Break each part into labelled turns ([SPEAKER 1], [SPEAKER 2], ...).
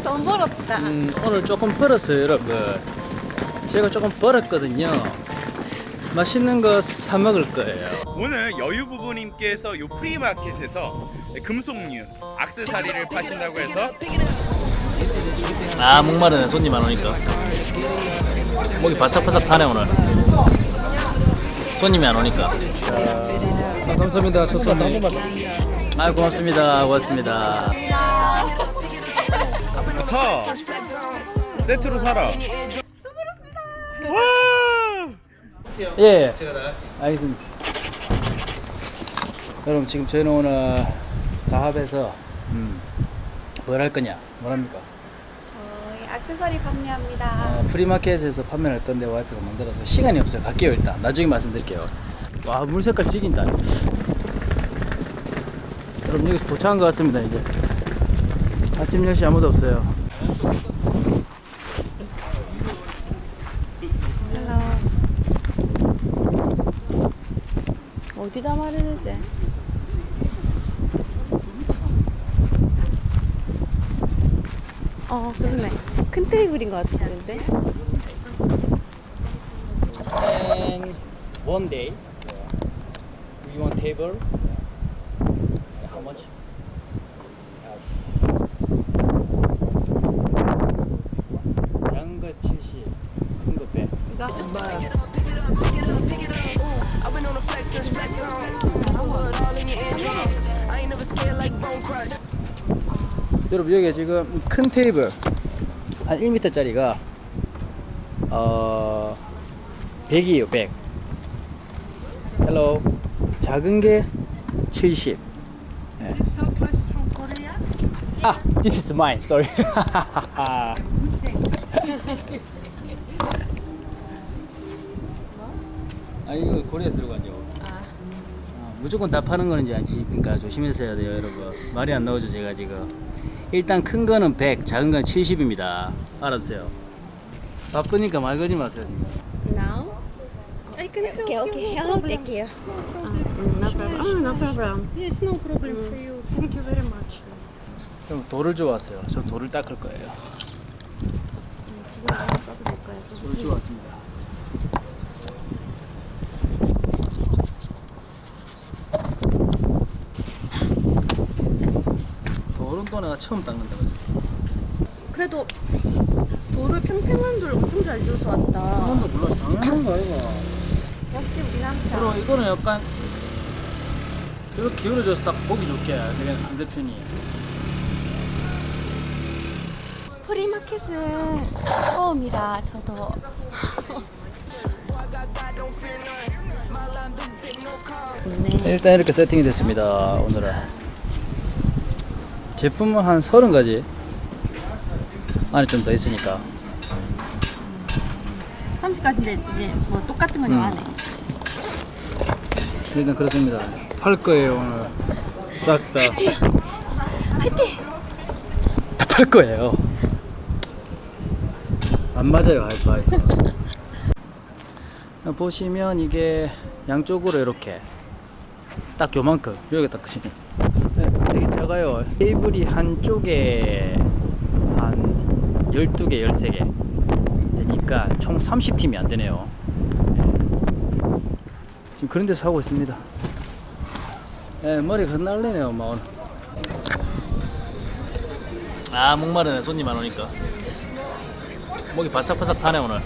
[SPEAKER 1] 우리 돈 벌었다.
[SPEAKER 2] 음, 오늘 조금 벌었어요 여러분. 제가 조금 벌었거든요. 맛있는 거 사 먹을 거예요.
[SPEAKER 3] 오늘 여유 부부님께서 요 프리마켓에서 금속류 악세사리를 파신다고 해서
[SPEAKER 2] 아 목마르네 손님 안 오니까. 목이 바삭바삭 타네 오늘. 손님이 안 오니까. 아, 감사합니다 첫 손님. 아 고맙습니다. 고맙습니다
[SPEAKER 3] 사 세트로 사라
[SPEAKER 2] 와예 알겠습니다 여러분 지금 저희는 오늘 다합에서 음, 뭘할 거냐 뭐랍니까
[SPEAKER 1] 저희 액세서리 판매합니다.
[SPEAKER 2] 어, 프리마켓에서 판매할 건데 와이프가 만들어서 시간이 없어요. 갈게요 일단. 나중에 말씀드릴게요. 와 물 색깔 죽인다. 여러분 여기서 도착한 것 같습니다 이제. 아침 10시 아무도 없어요.
[SPEAKER 1] 어디다 말해야지? 어, 그러네. 큰 테이블인 것 같은데.
[SPEAKER 2] And one day we want table. How much? 작은 거 70, 큰 거 100.
[SPEAKER 1] 이거
[SPEAKER 2] 여러분 여기 지금 큰 테이블 한 1m짜리가 어 100이에요 100 hello 작은 게 70. 네. 아, this is mine. Sorry. 아 이거 Korea에서 들고 왔죠. 어, 무조건 다 파는 거는 아니지. 그러니까 조심해서 해야 돼요, 여러분. 말이 안 나오죠, 제가 지금. 일단 큰 거는 100, 작은 건 70입니다. 알아두세요. 바쁘니까 말 걸지 마세요, 지금.
[SPEAKER 1] Now?
[SPEAKER 4] I can help
[SPEAKER 1] Okay,
[SPEAKER 4] you.
[SPEAKER 1] okay.
[SPEAKER 4] no
[SPEAKER 1] I'll
[SPEAKER 4] problem.
[SPEAKER 1] take care. no problem. Oh, no problem.
[SPEAKER 4] Yes, no problem for you. Thank you very much.
[SPEAKER 2] 그럼 돌을 주웠어요. 전 돌을 닦을 거예요.
[SPEAKER 1] 거야.
[SPEAKER 2] 돌을 주웠습니다. 내가 처음 닦는다 그래.
[SPEAKER 1] 그래도 돌을 평평한 돌 엄청 잘 줘서 왔다.
[SPEAKER 2] 한 번도 몰라. 당연한 거 아이가.
[SPEAKER 1] 역시 우리 남편.
[SPEAKER 2] 그럼 이거는 약간 이렇게 기울어져서 딱 보기 좋게 그냥 상대편이
[SPEAKER 1] 프리마켓은 처음이라 저도 네.
[SPEAKER 2] 일단 이렇게 세팅이 됐습니다 오늘은 제품은 한 30가지. 안에 좀 더 있으니까.
[SPEAKER 1] 30까지인데 이제 뭐 똑같은 건
[SPEAKER 2] 음.
[SPEAKER 1] 안 해.
[SPEAKER 2] 일단 그렇습니다. 팔 거예요 오늘. 싹다.
[SPEAKER 1] 화이팅!
[SPEAKER 2] 다 팔 거예요. 안 맞아요 하이파이. 보시면 이게 양쪽으로 이렇게 딱 요만큼 여기 딱 크시네 작아요. 테이블이 한쪽에 한 12개 13개 되니까 총 30팀이 안 되네요. 네. 지금 그런 데서 하고 있습니다. 네, 머리가 흩날리네요 막 오늘 아 목마르네 손님 안 오니까. 목이 바삭바삭 타네 오늘.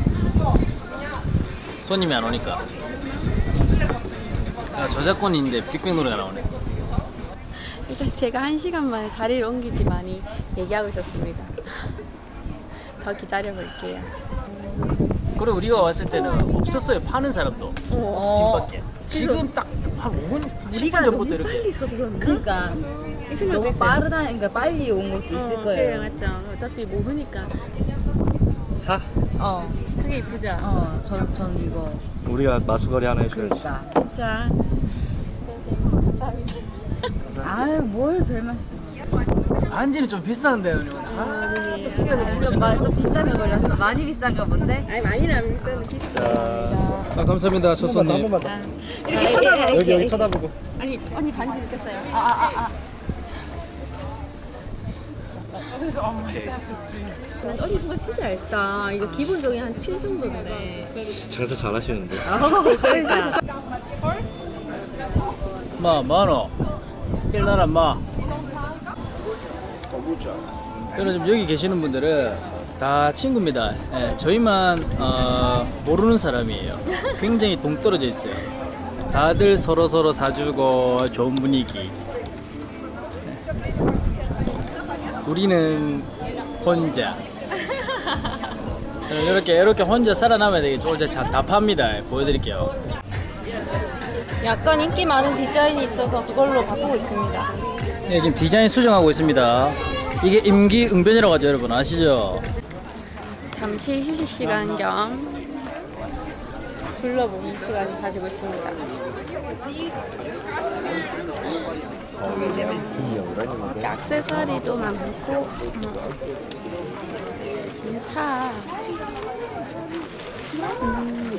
[SPEAKER 2] 손님이 안 오니까. 아, 저작권인데 빅뱅 노래가 나오네
[SPEAKER 1] 일단 제가 한 시간 만에 자리를 옮기지만이 얘기하고 있었습니다. 더 기다려 볼게요.
[SPEAKER 2] 그리고 우리가 왔을 때는 없었어요 파는 사람도 집밖에 지금 딱 한 5분 10분 전부터 이렇게
[SPEAKER 1] 서둘렀나?
[SPEAKER 4] 그러니까 너무. 빠르다, 그러니까 빨리 온 것도 있을
[SPEAKER 1] 어,
[SPEAKER 4] 거예요.
[SPEAKER 1] 그래 맞죠. 어차피 모르니까
[SPEAKER 2] 사?
[SPEAKER 4] 어,
[SPEAKER 1] 그게 이쁘죠.
[SPEAKER 4] 어, 전, 전 이거.
[SPEAKER 5] 우리가 마수거리 하나 해줘야지.
[SPEAKER 4] 그러니까.
[SPEAKER 1] 자, 감사합니다.
[SPEAKER 4] 아유, 뭘별 말씀.
[SPEAKER 2] 반지는 좀 비싼데 오늘 아, 또 비싼 거
[SPEAKER 4] 좀,
[SPEAKER 2] 모르잖아
[SPEAKER 4] 마, 또 비싼 거 걸렸어. 많이 비싼 거 뭔데?
[SPEAKER 1] 아니 많이는 안 비싸.
[SPEAKER 2] 아 감사합니다 첫 손님
[SPEAKER 1] 이렇게
[SPEAKER 4] 아,
[SPEAKER 1] 쳐다봐.
[SPEAKER 4] 예, 예,
[SPEAKER 5] 여기
[SPEAKER 4] 예,
[SPEAKER 5] 여기
[SPEAKER 4] 예.
[SPEAKER 5] 쳐다보고.
[SPEAKER 1] 아니 언니 반지 느꼈어요.
[SPEAKER 4] 아, 아, 아, 아.
[SPEAKER 1] 난 어디 순간 진짜 얇다. 이거 기본적인 한 7 정도인데.
[SPEAKER 5] 장사 잘하시는데.
[SPEAKER 1] 그러니까.
[SPEAKER 2] 마 만원 일나라 마. 여러분 지금 여기 계시는 분들은 다 친구입니다. 예, 저희만 어, 모르는 사람이에요. 굉장히 동떨어져 있어요. 다들 서로 서로 사주고 좋은 분위기. 예. 우리는 혼자. 이렇게 이렇게 혼자 살아남아야 되겠죠. 이제 자- 다 팝니다. 보여드릴게요
[SPEAKER 1] 약간 인기 많은 디자인이 있어서 그걸로 바꾸고 있습니다.
[SPEAKER 2] 네, 지금 디자인 수정하고 있습니다. 이게 임기응변이라고 하죠, 여러분 아시죠?
[SPEAKER 1] 잠시 휴식 시간 겸 둘러보는 시간을 가지고 있습니다. 액세서리도 많고 음, 음, 차 음.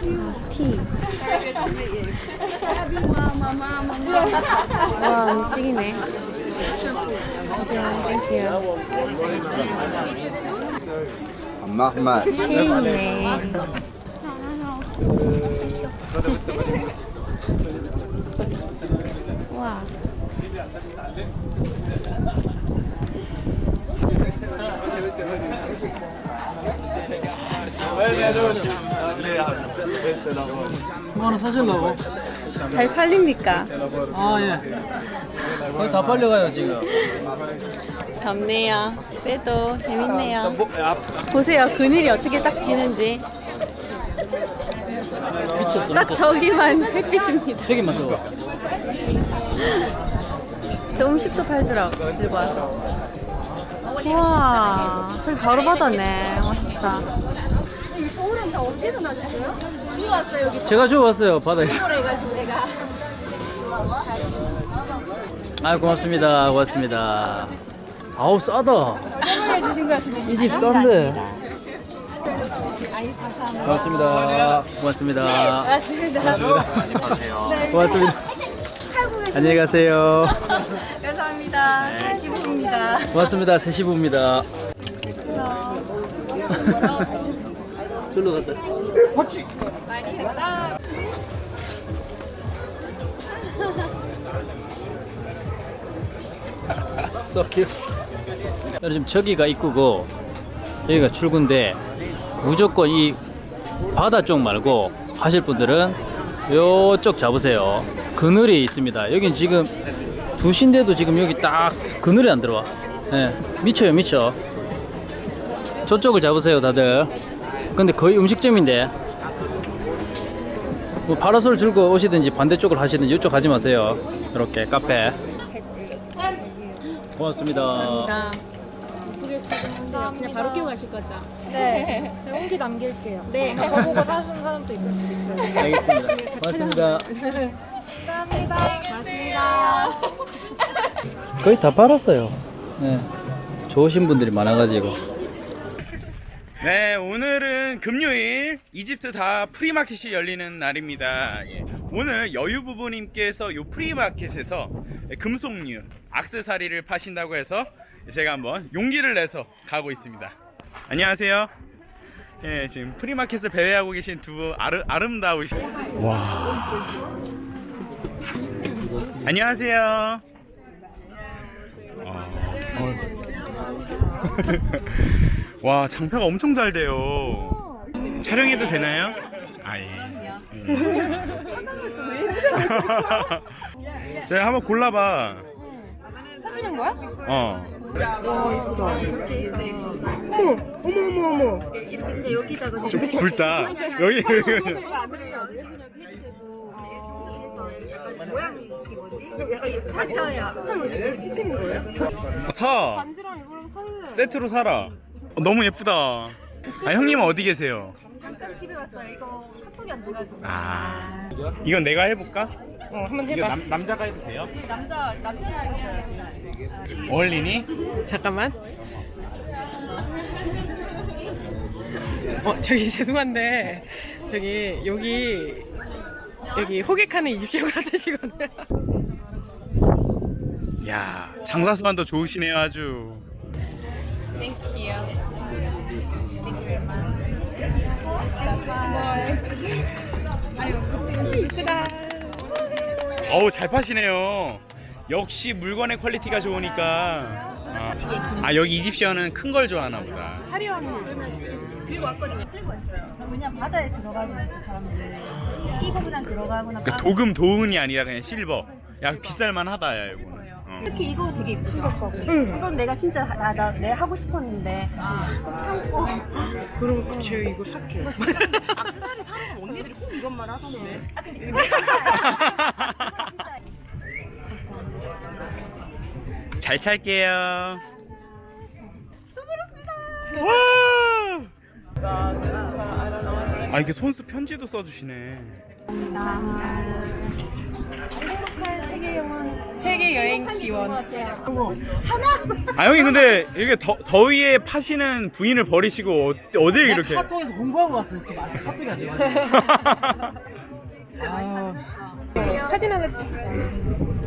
[SPEAKER 1] 그리고 아, 피 와, 음식이네.
[SPEAKER 5] 엄마
[SPEAKER 1] 케이크네. 와.
[SPEAKER 2] 뭐 하나 사실라고?
[SPEAKER 1] 잘 팔립니까?
[SPEAKER 2] 아, 예. 거의 다 팔려가요, 지금.
[SPEAKER 1] 덥네요. 그래도 재밌네요.
[SPEAKER 2] 뭐, 아,
[SPEAKER 1] 보세요. 그늘이 어떻게 딱 지는지. 딱. 저기만 햇빛입니다.
[SPEAKER 2] 저기만 줘.
[SPEAKER 1] 저 음식도 팔더라고. 들고 와서. 와, 저기 바로 받았네. 멋있다.
[SPEAKER 2] 제가 주워왔어요, 바다에서. 아, 고맙습니다. 고맙습니다. 아우, 싸다. 이 집 싼데. 고맙습니다. 고맙습니다. 고맙습니다. 고맙습니다. 안녕히 가세요.
[SPEAKER 1] 감사합니다. 시부입니다.
[SPEAKER 2] 고맙습니다. 세시부입니다. 절로 갔다. 썩큐. 지금 저기가 입구고 여기가 출구인데 무조건 이 바다 쪽 말고 하실 분들은 요쪽 잡으세요. 그늘이 있습니다. 여긴 지금 두신데도 지금 여기 딱 그늘이 안 들어와. 예, 미쳐요, 미쳐. 저쪽을 잡으세요, 다들. 근데 거의 음식점인데. 뭐 파라솔 들고 오시든지 반대쪽을 하시든지 이쪽 가지 마세요. 이렇게 카페. 고맙습니다.
[SPEAKER 1] 감사합니다. 그냥 바로 끼고 가실 거죠?
[SPEAKER 6] 네, 제가 후기 남길게요.
[SPEAKER 1] 네.
[SPEAKER 6] 저보고 사신 사람도 있을 수도 있어요.
[SPEAKER 2] 알겠습니다. 고맙습니다. 거의 다 팔았어요. 네. 좋으신 분들이 많아가지고.
[SPEAKER 3] 네, 오늘은 금요일 이집트 다합 프리마켓이 열리는 날입니다. 예. 오늘 여유 부부님께서 요 프리마켓에서 금속류, 악세사리를 파신다고 해서 제가 한번 용기를 내서 가고 있습니다. 안녕하세요. 예, 지금 프리마켓을 배회하고 계신 두분 아름, 아름다우신 와. 안녕하세요. 어. 와 장사가 엄청 잘 돼요. 촬영해도 되나요? 아 예. 예. 제가 한번 골라봐.
[SPEAKER 6] 사주는 거야?
[SPEAKER 3] 어.
[SPEAKER 6] 어머, 어머, 어머, 어머.
[SPEAKER 1] 근데 여기다가
[SPEAKER 3] 좀 굵다. 여기. 사.
[SPEAKER 6] 반지랑 이거랑 살래.
[SPEAKER 3] 세트로 사라. 어, 너무 예쁘다. 아 형님은 어디 계세요?
[SPEAKER 6] 잠깐 집에 왔어요. 이거 카톡이 안 돼가지고.
[SPEAKER 3] 아. 이건 내가 해볼까?
[SPEAKER 6] 어, 한번 해봐.
[SPEAKER 3] 남, 남자가 해도 돼요?
[SPEAKER 6] 남자, 남자 있어요.
[SPEAKER 3] 어울리니?
[SPEAKER 6] 잠깐만. 어, 저기 죄송한데, 저기, 여기, 여기 호객하는 이집시오 같으시거든요.
[SPEAKER 3] 야 장사수만도 좋으시네요 아주.
[SPEAKER 6] Thank you.
[SPEAKER 3] 어우 잘 파시네요. 역시 물건의 quality가 좋으니까. 아, 아, 여기 이집션은 큰 걸 좋아하나 보다.
[SPEAKER 7] 그냥 바다에 들어가고 그 사람들. 이거 그냥 들어가거나
[SPEAKER 3] 그러니까 도금 도금이 아니라 그냥 실버. 야 비쌀만 하다 야 이거는. 어.
[SPEAKER 7] 특히 이거 되게 이쁜 거 거고. 이건 내가 진짜 나, 나, 내 하고 싶었는데. 꼭 참고.
[SPEAKER 6] 그럼 저 이거 살게요.
[SPEAKER 7] 악세사리 사는 거 언니들이 꼭 이것만 하던데. 아 근데
[SPEAKER 3] 잘 찰게요. 와! 아 이게 손수 편지도 써주시네.
[SPEAKER 6] 세계 여행 지원.
[SPEAKER 3] 아 형님 근데 이렇게 더, 더위에 파시는 부인을 버리시고 어, 어딜 이렇게?
[SPEAKER 8] 카톡에서 공부하고 왔어요. 지금 아직 카톡이 안 돼가지고. 아,
[SPEAKER 6] 사진 하나 찍.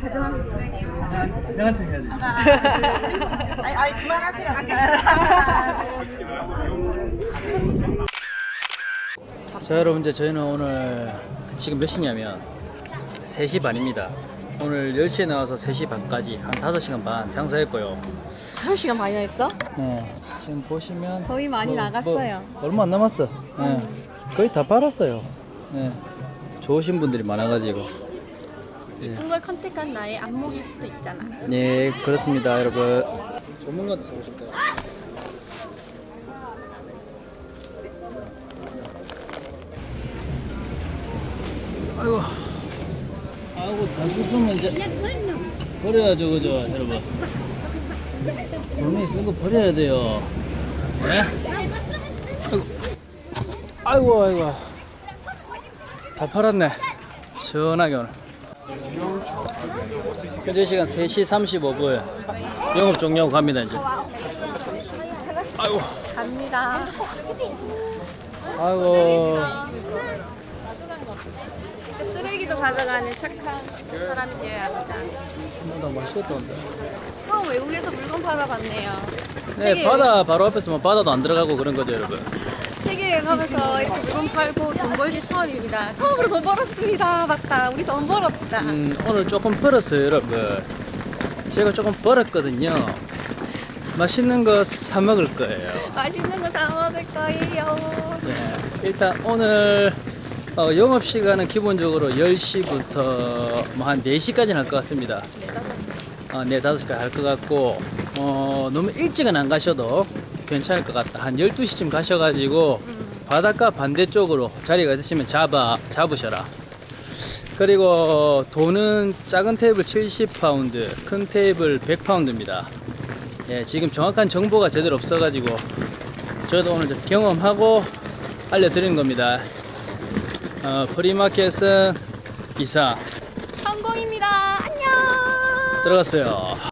[SPEAKER 8] 제가 해야 돼.
[SPEAKER 7] 아니, 아니 그만하세요
[SPEAKER 2] 자 여러분들 저희는 오늘 지금 몇 시냐면 3시 반입니다 오늘 10시에 나와서 3시 반까지 한 5시간 반 장사했고요
[SPEAKER 1] 1시간 반이나 했어?
[SPEAKER 2] 네, 지금 보시면
[SPEAKER 1] 거의 많이 나갔어요.
[SPEAKER 2] 뭐 얼마 안 남았어 네, 거의 다 팔았어요 네, 좋으신 분들이 많아가지고
[SPEAKER 1] 이쁜 걸 컨택한 나의 안목일 수도 있잖아.
[SPEAKER 2] 네 그렇습니다 여러분. 전문가도 쓰고 싶다. 아이고. 아이고 다 썼으면 이제 버려야죠 그죠 여러분? 돈이 쓴거 버려야 돼요. 네? 아이고 아이고 아이고. 다 팔았네. 시원하게 오늘 현재 시간 3시 35분 영업 종료하고 갑니다 이제 아이고
[SPEAKER 1] 갑니다.
[SPEAKER 2] 아이고
[SPEAKER 1] 쓰레기도 가져가는 착한 사람이어야 합니다.
[SPEAKER 2] 나 맛있겠다 근데
[SPEAKER 1] 처음 외국에서 물건 팔아 봤네요.
[SPEAKER 2] 네 바다 바로 앞에서 뭐 바다도 안 들어가고 그런 거죠 여러분
[SPEAKER 1] 세계 여행하면서 이렇게 물건 팔고 돈 벌기 처음입니다. 처음으로 돈 벌었습니다. 맞다. 우리 돈 벌었다.
[SPEAKER 2] 음, 오늘 조금 벌었어요 여러분 제가 조금 벌었거든요 맛있는 거 사 먹을 거예요
[SPEAKER 1] 맛있는 거 사 먹을 거예요.
[SPEAKER 2] 네, 일단 오늘 어, 영업 시간은 기본적으로 10시부터 뭐 한 4시까지는 할 것 같습니다. 어, 네, 5시까지 할 것 같고 어, 너무 일찍은 안 가셔도 괜찮을 것 같다. 한 12시쯤 가셔가지고 바닷가 반대쪽으로 자리가 있으시면 잡아, 잡으셔라. 그리고 돈은 작은 테이블 70파운드, 큰 테이블 100파운드입니다. 예, 지금 정확한 정보가 제대로 없어 가지고 저도 오늘 좀 경험하고 알려드리는 겁니다. 어, 프리마켓은 이상
[SPEAKER 1] 성공입니다. 안녕.
[SPEAKER 2] 들어갔어요.